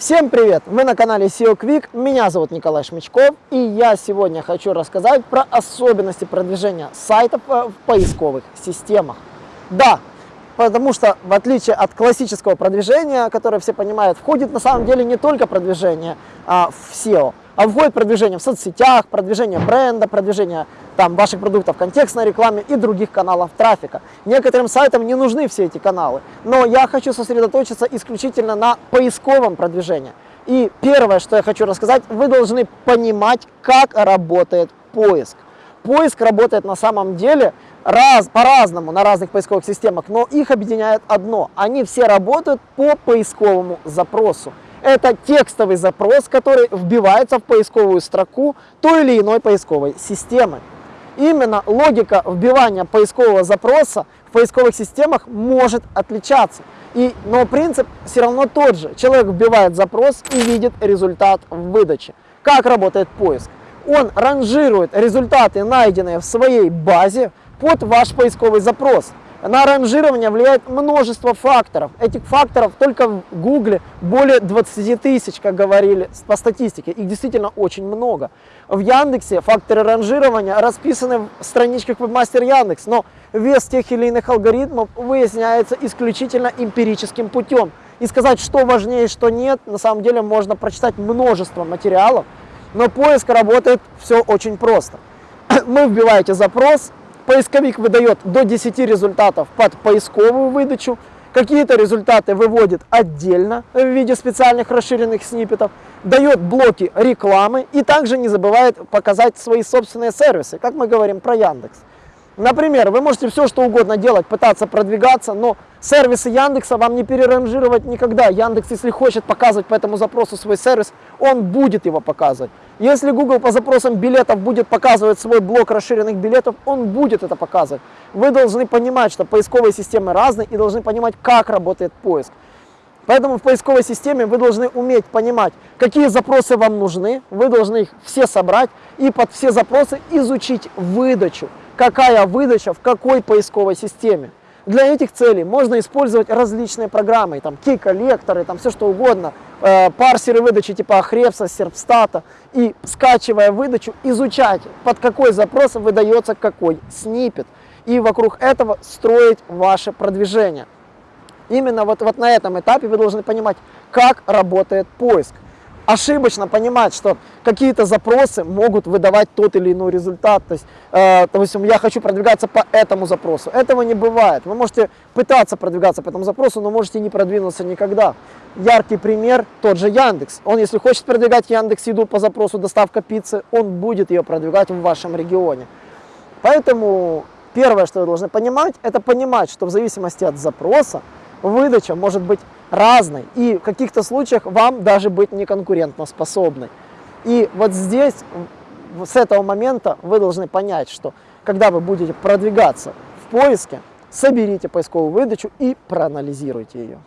Всем привет! Вы на канале SEO Quick, меня зовут Николай Шмичков, и я сегодня хочу рассказать про особенности продвижения сайтов э, в поисковых системах. Да, потому что в отличие от классического продвижения, которое все понимают, входит на самом деле не только продвижение а, в SEO, а входит продвижение в соцсетях, продвижение бренда, продвижение там, ваших продуктов контекстной рекламе и других каналов трафика. Некоторым сайтам не нужны все эти каналы, но я хочу сосредоточиться исключительно на поисковом продвижении. И первое, что я хочу рассказать, вы должны понимать, как работает поиск. Поиск работает на самом деле раз, по-разному на разных поисковых системах, но их объединяет одно. Они все работают по поисковому запросу. Это текстовый запрос, который вбивается в поисковую строку той или иной поисковой системы. Именно логика вбивания поискового запроса в поисковых системах может отличаться. И, но принцип все равно тот же. Человек вбивает запрос и видит результат в выдаче. Как работает поиск? Он ранжирует результаты, найденные в своей базе, под ваш поисковый запрос. На ранжирование влияет множество факторов. Этих факторов только в Гугле более 20 тысяч, как говорили по статистике. Их действительно очень много. В Яндексе факторы ранжирования расписаны в страничках Webmaster Яндекс, но вес тех или иных алгоритмов выясняется исключительно эмпирическим путем. И сказать, что важнее, что нет, на самом деле можно прочитать множество материалов, но поиск работает все очень просто. Вы вбиваете запрос, Поисковик выдает до 10 результатов под поисковую выдачу. Какие-то результаты выводит отдельно в виде специальных расширенных сниппетов, дает блоки рекламы и также не забывает показать свои собственные сервисы, как мы говорим про Яндекс. Например, вы можете все что угодно делать, пытаться продвигаться, но сервисы Яндекса вам не переранжировать никогда. Яндекс, если хочет показывать по этому запросу свой сервис, он будет его показывать. Если Google по запросам билетов будет показывать свой блок расширенных билетов, он будет это показывать. Вы должны понимать, что поисковые системы разные и должны понимать, как работает поиск. Поэтому в поисковой системе вы должны уметь понимать, какие запросы вам нужны, вы должны их все собрать и под все запросы изучить выдачу какая выдача в какой поисковой системе. Для этих целей можно использовать различные программы, там кей-коллекторы, там все что угодно, э, парсеры выдачи типа Ahrefs, Serpstat, и скачивая выдачу, изучать, под какой запрос выдается какой снипет, и вокруг этого строить ваше продвижение. Именно вот, вот на этом этапе вы должны понимать, как работает поиск ошибочно понимать, что какие-то запросы могут выдавать тот или иной результат. То есть, э, допустим, я хочу продвигаться по этому запросу. Этого не бывает. Вы можете пытаться продвигаться по этому запросу, но можете не продвинуться никогда. Яркий пример тот же Яндекс. Он, если хочет продвигать Яндекс Еду по запросу доставка пиццы, он будет ее продвигать в вашем регионе. Поэтому первое, что вы должны понимать, это понимать, что в зависимости от запроса выдача может быть разной и в каких-то случаях вам даже быть неконкурентоспособной. И вот здесь, с этого момента вы должны понять, что когда вы будете продвигаться в поиске, соберите поисковую выдачу и проанализируйте ее.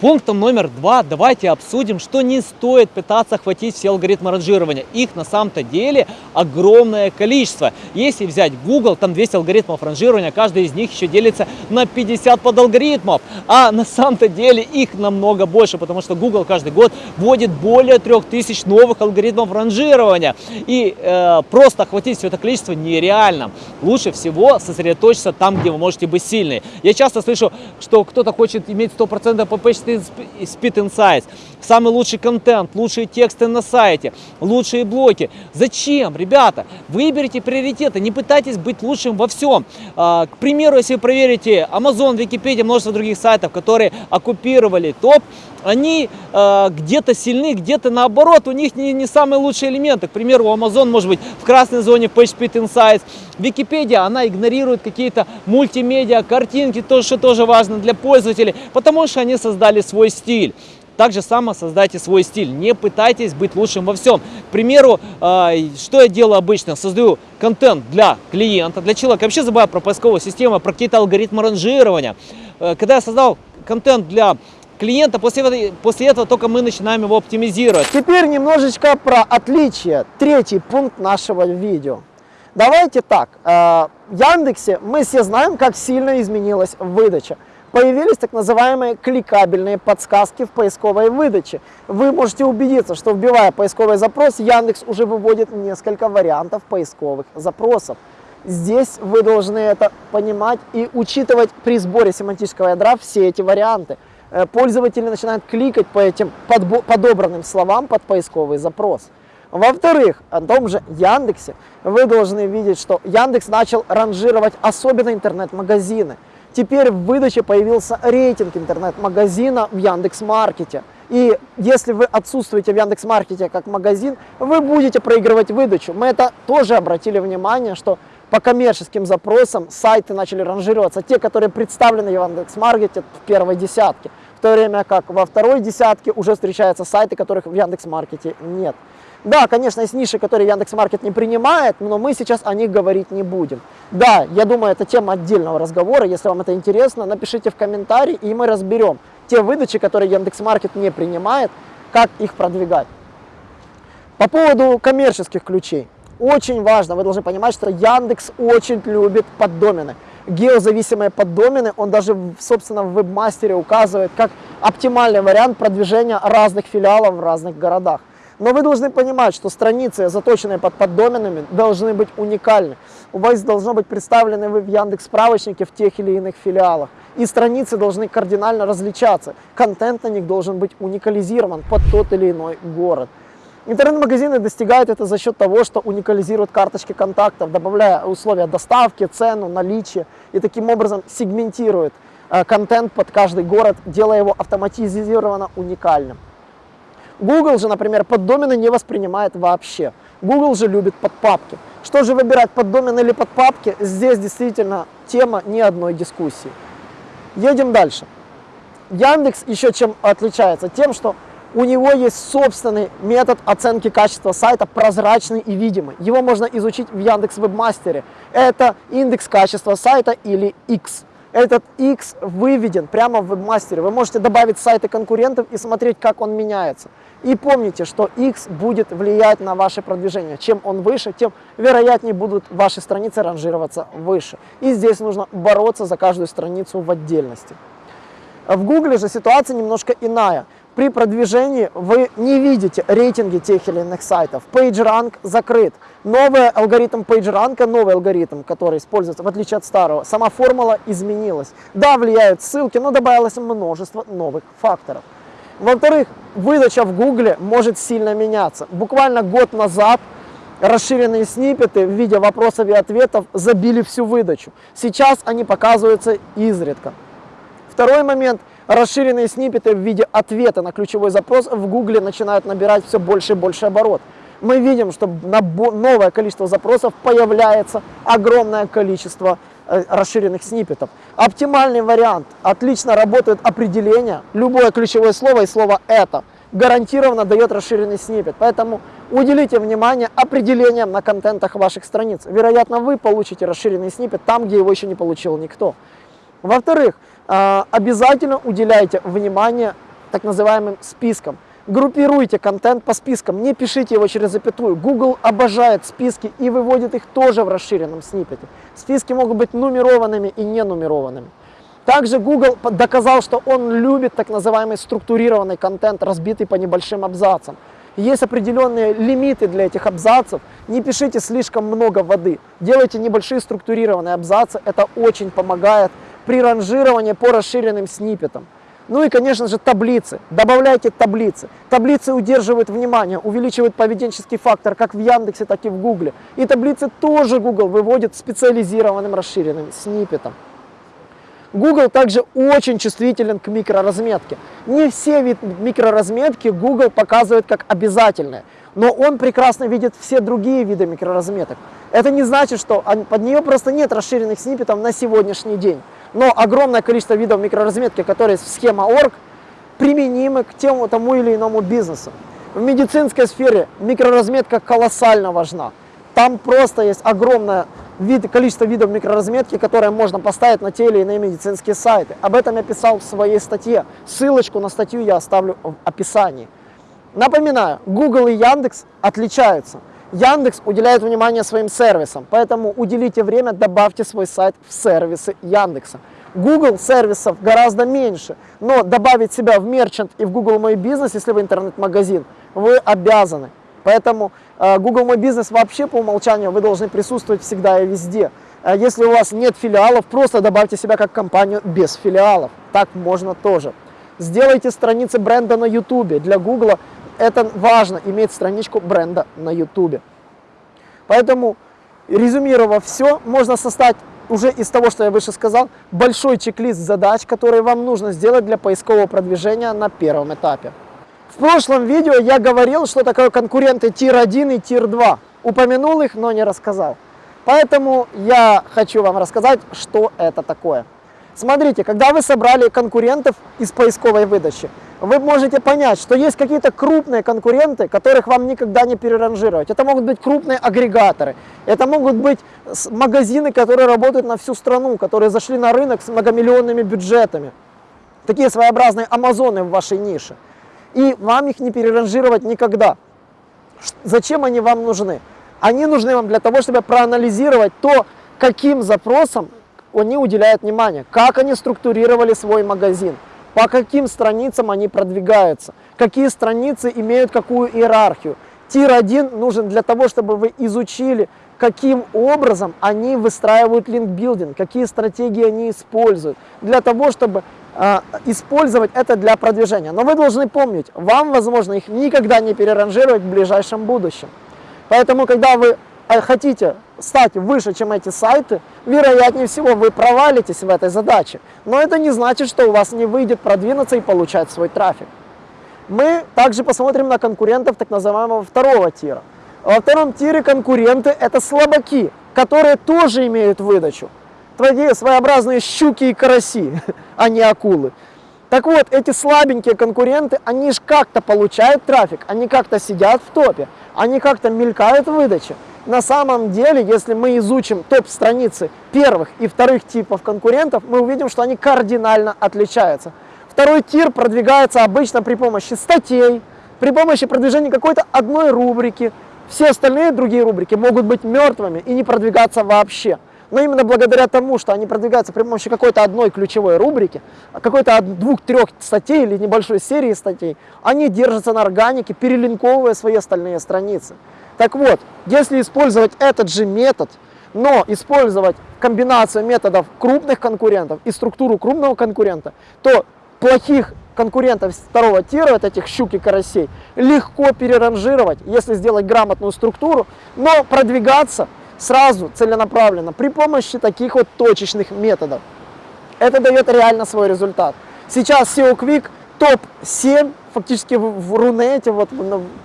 Пунктом номер два давайте обсудим, что не стоит пытаться охватить все алгоритмы ранжирования. Их на самом-то деле огромное количество. Если взять Google, там 200 алгоритмов ранжирования, каждый из них еще делится на 50 подалгоритмов. А на самом-то деле их намного больше, потому что Google каждый год вводит более 3000 новых алгоритмов ранжирования. И э, просто охватить все это количество нереально. Лучше всего сосредоточиться там, где вы можете быть сильны. Я часто слышу, что кто-то хочет иметь 100% по Speed Insights, самый лучший контент, лучшие тексты на сайте, лучшие блоки. Зачем, ребята? Выберите приоритеты, не пытайтесь быть лучшим во всем. А, к примеру, если вы проверите Amazon, Википедия, множество других сайтов, которые оккупировали топ, они э, где-то сильны, где-то наоборот, у них не, не самые лучшие элементы. К примеру, у Amazon может быть в красной зоне PageSpeed Insights. Википедия, она игнорирует какие-то мультимедиа, картинки, то, что тоже важно для пользователей, потому что они создали свой стиль. Так же само создайте свой стиль. Не пытайтесь быть лучшим во всем. К примеру, э, что я делаю обычно? Создаю контент для клиента, для человека. Вообще забываю про поисковую систему, про какие-то алгоритмы ранжирования. Э, когда я создал контент для клиента, после, после этого только мы начинаем его оптимизировать. Теперь немножечко про отличие. Третий пункт нашего видео. Давайте так, э, в Яндексе мы все знаем, как сильно изменилась выдача. Появились так называемые кликабельные подсказки в поисковой выдаче. Вы можете убедиться, что вбивая поисковый запрос, Яндекс уже выводит несколько вариантов поисковых запросов. Здесь вы должны это понимать и учитывать при сборе семантического ядра все эти варианты. Э, пользователи начинают кликать по этим подобранным словам под поисковый запрос. Во-вторых, о том же Яндексе вы должны видеть, что Яндекс начал ранжировать особенно интернет-магазины. Теперь в выдаче появился рейтинг интернет-магазина в Яндекс.Маркете. И если вы отсутствуете в Яндекс.Маркете как магазин, вы будете проигрывать выдачу. Мы это тоже обратили внимание, что по коммерческим запросам сайты начали ранжироваться, те, которые представлены в Яндекс.Маркете в первой десятке, в то время как во второй десятке уже встречаются сайты, которых в Яндекс.Маркете нет. Да, конечно, есть ниши, которые Яндекс.Маркет не принимает, но мы сейчас о них говорить не будем. Да, я думаю, это тема отдельного разговора. Если вам это интересно, напишите в комментарии, и мы разберем те выдачи, которые Яндекс.Маркет не принимает, как их продвигать. По поводу коммерческих ключей. Очень важно, вы должны понимать, что Яндекс очень любит поддомены. Геозависимые поддомены, он даже, собственно, в вебмастере указывает как оптимальный вариант продвижения разных филиалов в разных городах. Но вы должны понимать, что страницы, заточенные под поддоменами, должны быть уникальны. У вас должно быть представлены вы в Яндекс справочнике в тех или иных филиалах. И страницы должны кардинально различаться. Контент на них должен быть уникализирован под тот или иной город. Интернет-магазины достигают это за счет того, что уникализируют карточки контактов, добавляя условия доставки, цену, наличие и таким образом сегментируют э, контент под каждый город, делая его автоматизированно уникальным. Google же, например, поддомены не воспринимает вообще. Google же любит подпапки. Что же выбирать, поддомен или подпапки? Здесь действительно тема ни одной дискуссии. Едем дальше. Яндекс еще чем отличается? Тем, что у него есть собственный метод оценки качества сайта, прозрачный и видимый. Его можно изучить в Яндекс Вебмастере. Это индекс качества сайта или X. Этот X выведен прямо в вебмастере. Вы можете добавить сайты конкурентов и смотреть, как он меняется. И помните, что X будет влиять на ваше продвижение. Чем он выше, тем вероятнее будут ваши страницы ранжироваться выше. И здесь нужно бороться за каждую страницу в отдельности. В Google же ситуация немножко иная при продвижении вы не видите рейтинги тех или иных сайтов. PageRank закрыт. Новый алгоритм PageRank, новый алгоритм, который используется, в отличие от старого, сама формула изменилась. Да, влияют ссылки, но добавилось множество новых факторов. Во-вторых, выдача в Гугле может сильно меняться. Буквально год назад расширенные сниппеты в виде вопросов и ответов забили всю выдачу. Сейчас они показываются изредка. Второй момент – Расширенные сниппеты в виде ответа на ключевой запрос в Гугле начинают набирать все больше и больше оборот. Мы видим, что на новое количество запросов появляется огромное количество э, расширенных сниппетов. Оптимальный вариант. Отлично работает определение. Любое ключевое слово и слово «это» гарантированно дает расширенный сниппет. Поэтому уделите внимание определениям на контентах ваших страниц. Вероятно, вы получите расширенный сниппет там, где его еще не получил никто. Во-вторых, обязательно уделяйте внимание так называемым спискам. Группируйте контент по спискам, не пишите его через запятую. Google обожает списки и выводит их тоже в расширенном сниппете. Списки могут быть нумерованными и не нумерованными. Также Google доказал, что он любит так называемый структурированный контент, разбитый по небольшим абзацам. Есть определенные лимиты для этих абзацев. Не пишите слишком много воды. Делайте небольшие структурированные абзацы. Это очень помогает при ранжировании по расширенным сниппетам. Ну и, конечно же, таблицы. Добавляйте таблицы. Таблицы удерживают внимание, увеличивают поведенческий фактор как в Яндексе, так и в Гугле. И таблицы тоже Google выводит специализированным расширенным сниппетом. Google также очень чувствителен к микроразметке. Не все вид микроразметки Google показывает как обязательные, но он прекрасно видит все другие виды микроразметок. Это не значит, что под нее просто нет расширенных сниппетов на сегодняшний день но огромное количество видов микроразметки, которые в схема орг, применимы к тему, тому или иному бизнесу. В медицинской сфере микроразметка колоссально важна. Там просто есть огромное вид, количество видов микроразметки, которые можно поставить на те или иные медицинские сайты. Об этом я писал в своей статье. Ссылочку на статью я оставлю в описании. Напоминаю, Google и Яндекс отличаются. Яндекс уделяет внимание своим сервисам, поэтому уделите время, добавьте свой сайт в сервисы Яндекса. Google сервисов гораздо меньше, но добавить себя в мерчант и в Google Мой Бизнес, если вы интернет-магазин, вы обязаны. Поэтому э, Google Мой Бизнес вообще по умолчанию вы должны присутствовать всегда и везде. Э, если у вас нет филиалов, просто добавьте себя как компанию без филиалов. Так можно тоже. Сделайте страницы бренда на YouTube. Для Google это важно, иметь страничку бренда на YouTube. Поэтому, резюмировав все, можно составить уже из того, что я выше сказал, большой чек-лист задач, которые вам нужно сделать для поискового продвижения на первом этапе. В прошлом видео я говорил, что такое конкуренты Tier-1 и Tier-2. Упомянул их, но не рассказал. Поэтому я хочу вам рассказать, что это такое. Смотрите, когда вы собрали конкурентов из поисковой выдачи, вы можете понять, что есть какие-то крупные конкуренты, которых вам никогда не переранжировать. Это могут быть крупные агрегаторы, это могут быть магазины, которые работают на всю страну, которые зашли на рынок с многомиллионными бюджетами. Такие своеобразные амазоны в вашей нише. И вам их не переранжировать никогда. Зачем они вам нужны? Они нужны вам для того, чтобы проанализировать то, каким запросам они уделяют внимание, как они структурировали свой магазин, по каким страницам они продвигаются, какие страницы имеют какую иерархию. Тир-1 нужен для того, чтобы вы изучили, каким образом они выстраивают линкбилдинг, какие стратегии они используют, для того, чтобы э, использовать это для продвижения. Но вы должны помнить, вам, возможно, их никогда не переранжировать в ближайшем будущем. Поэтому, когда вы а хотите стать выше, чем эти сайты, вероятнее всего вы провалитесь в этой задаче. Но это не значит, что у вас не выйдет продвинуться и получать свой трафик. Мы также посмотрим на конкурентов так называемого второго тира. Во втором тире конкуренты это слабаки, которые тоже имеют выдачу. Такие своеобразные щуки и караси, а не акулы. Так вот, эти слабенькие конкуренты, они же как-то получают трафик, они как-то сидят в топе, они как-то мелькают в выдаче. На самом деле, если мы изучим топ-страницы первых и вторых типов конкурентов, мы увидим, что они кардинально отличаются. Второй тир продвигается обычно при помощи статей, при помощи продвижения какой-то одной рубрики. Все остальные другие рубрики могут быть мертвыми и не продвигаться вообще. Но именно благодаря тому, что они продвигаются при помощи какой-то одной ключевой рубрики, какой-то двух-трех статей или небольшой серии статей, они держатся на органике, перелинковывая свои остальные страницы. Так вот, если использовать этот же метод, но использовать комбинацию методов крупных конкурентов и структуру крупного конкурента, то плохих конкурентов второго тира, вот этих щук и карасей, легко переранжировать, если сделать грамотную структуру, но продвигаться сразу целенаправленно при помощи таких вот точечных методов. Это дает реально свой результат. Сейчас SEO Quick топ-7 фактически в, Рунете вот,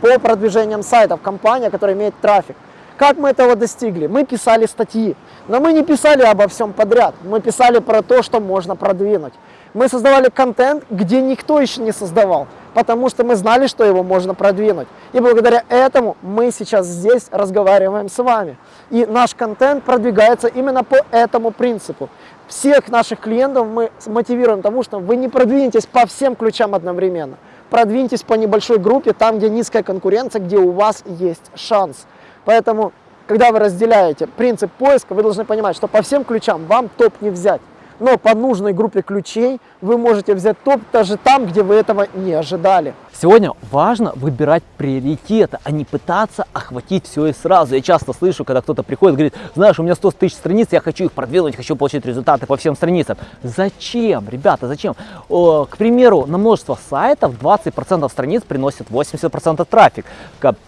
по продвижениям сайтов, компания, которая имеет трафик. Как мы этого достигли? Мы писали статьи, но мы не писали обо всем подряд, мы писали про то, что можно продвинуть. Мы создавали контент, где никто еще не создавал, потому что мы знали, что его можно продвинуть. И благодаря этому мы сейчас здесь разговариваем с вами. И наш контент продвигается именно по этому принципу. Всех наших клиентов мы мотивируем тому, что вы не продвинетесь по всем ключам одновременно. Продвиньтесь по небольшой группе, там, где низкая конкуренция, где у вас есть шанс. Поэтому, когда вы разделяете принцип поиска, вы должны понимать, что по всем ключам вам топ не взять но по нужной группе ключей вы можете взять топ даже там, где вы этого не ожидали. Сегодня важно выбирать приоритеты, а не пытаться охватить все и сразу. Я часто слышу, когда кто-то приходит и говорит, знаешь, у меня 100 тысяч страниц, я хочу их продвинуть, хочу получить результаты по всем страницам. Зачем, ребята, зачем? О, к примеру, на множество сайтов 20% страниц приносит 80% трафик.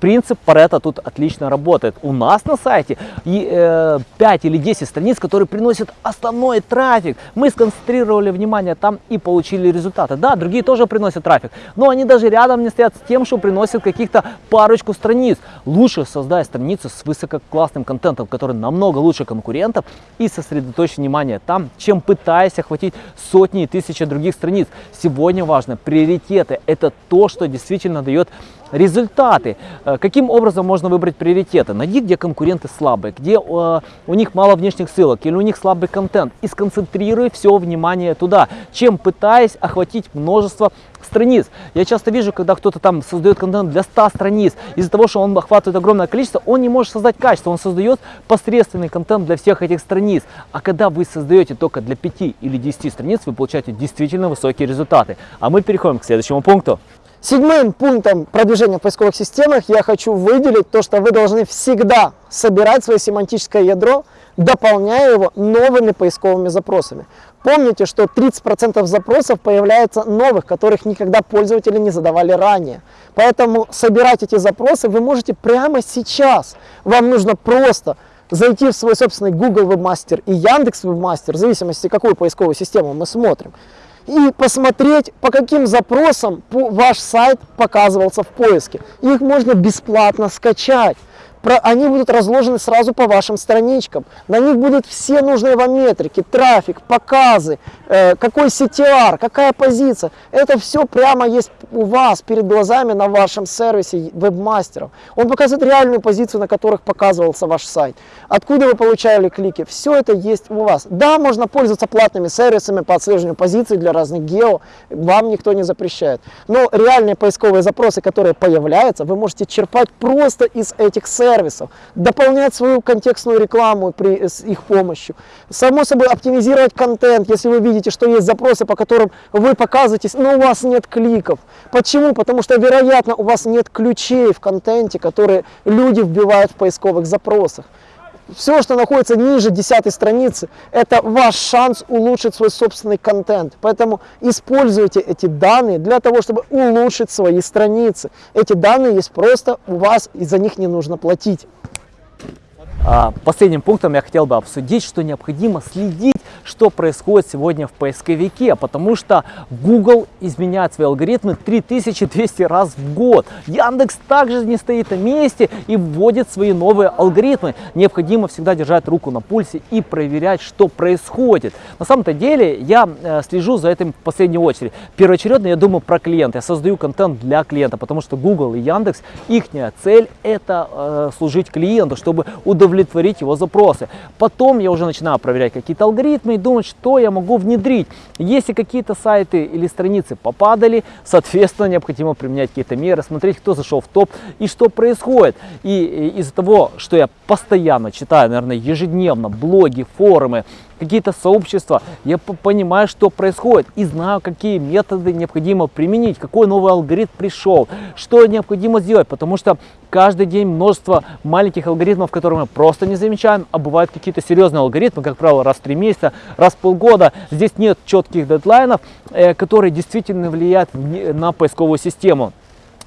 Принцип Паретта тут отлично работает. У нас на сайте и, э, 5 или 10 страниц, которые приносят основной трафик. Мы сконцентрировали внимание там и получили результаты. Да, другие тоже приносят трафик, но они даже рядом не стоят с тем, что приносят каких-то парочку страниц. Лучше создай страницу с высококлассным контентом, который намного лучше конкурентов и сосредоточь внимание там, чем пытаясь охватить сотни и тысячи других страниц. Сегодня важно приоритеты. Это то, что действительно дает результаты. Э, каким образом можно выбрать приоритеты? Найди, где конкуренты слабые, где э, у них мало внешних ссылок или у них слабый контент и сконцентрируй концентрируя все внимание туда, чем пытаясь охватить множество страниц. Я часто вижу, когда кто-то там создает контент для 100 страниц, из-за того, что он охватывает огромное количество, он не может создать качество, он создает посредственный контент для всех этих страниц. А когда вы создаете только для 5 или 10 страниц, вы получаете действительно высокие результаты. А мы переходим к следующему пункту. Седьмым пунктом продвижения в поисковых системах я хочу выделить то, что вы должны всегда собирать свое семантическое ядро, дополняя его новыми поисковыми запросами. Помните, что 30% запросов появляется новых, которых никогда пользователи не задавали ранее. Поэтому собирать эти запросы вы можете прямо сейчас. Вам нужно просто зайти в свой собственный Google Webmaster и Яндекс Webmaster, в зависимости, какую поисковую систему мы смотрим, и посмотреть, по каким запросам ваш сайт показывался в поиске. Их можно бесплатно скачать они будут разложены сразу по вашим страничкам. На них будут все нужные вам метрики, трафик, показы, э, какой CTR, какая позиция. Это все прямо есть у вас перед глазами на вашем сервисе вебмастеров. Он показывает реальную позицию, на которых показывался ваш сайт. Откуда вы получали клики. Все это есть у вас. Да, можно пользоваться платными сервисами по отслеживанию позиций для разных гео. Вам никто не запрещает. Но реальные поисковые запросы, которые появляются, вы можете черпать просто из этих сервисов сервисов, дополнять свою контекстную рекламу при, с их помощью. Само собой оптимизировать контент, если вы видите, что есть запросы, по которым вы показываетесь, но у вас нет кликов. Почему? Потому что, вероятно, у вас нет ключей в контенте, которые люди вбивают в поисковых запросах. Все, что находится ниже 10 страницы, это ваш шанс улучшить свой собственный контент. Поэтому используйте эти данные для того, чтобы улучшить свои страницы. Эти данные есть просто у вас, и за них не нужно платить. А, последним пунктом я хотел бы обсудить, что необходимо следить, что происходит сегодня в поисковике, потому что Google изменяет свои алгоритмы 3200 раз в год. Яндекс также не стоит на месте и вводит свои новые алгоритмы. Необходимо всегда держать руку на пульсе и проверять, что происходит. На самом-то деле я э, слежу за этим в последнюю очередь. Первоочередно я думаю про клиента. Я создаю контент для клиента, потому что Google и Яндекс, их цель это э, служить клиенту, чтобы удовлетворить удовлетворить его запросы. Потом я уже начинаю проверять какие-то алгоритмы и думать, что я могу внедрить. Если какие-то сайты или страницы попадали, соответственно, необходимо применять какие-то меры, смотреть, кто зашел в топ и что происходит. И из-за того, что я постоянно читаю, наверное, ежедневно блоги, форумы, какие-то сообщества, я понимаю, что происходит и знаю, какие методы необходимо применить, какой новый алгоритм пришел, что необходимо сделать, потому что каждый день множество маленьких алгоритмов, которые мы просто не замечаем, а бывают какие-то серьезные алгоритмы, как правило, раз в три месяца, раз в полгода. Здесь нет четких дедлайнов, э, которые действительно влияют на поисковую систему.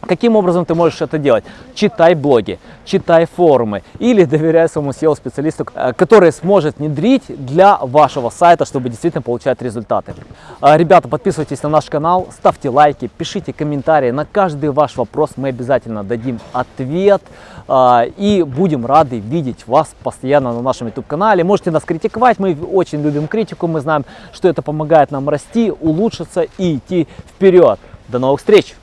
Каким образом ты можешь это делать? Читай блоги, читай форумы или доверяй своему SEO-специалисту, э, который сможет внедрить для вашего сайта, чтобы действительно получать результаты. А, ребята, подписывайтесь на наш канал, ставьте лайки, пишите комментарии. На каждый ваш вопрос мы обязательно дадим ответ. А, и будем рады видеть вас постоянно на нашем YouTube-канале. Можете нас критиковать, мы очень любим критику, мы знаем, что это помогает нам расти, улучшиться и идти вперед. До новых встреч!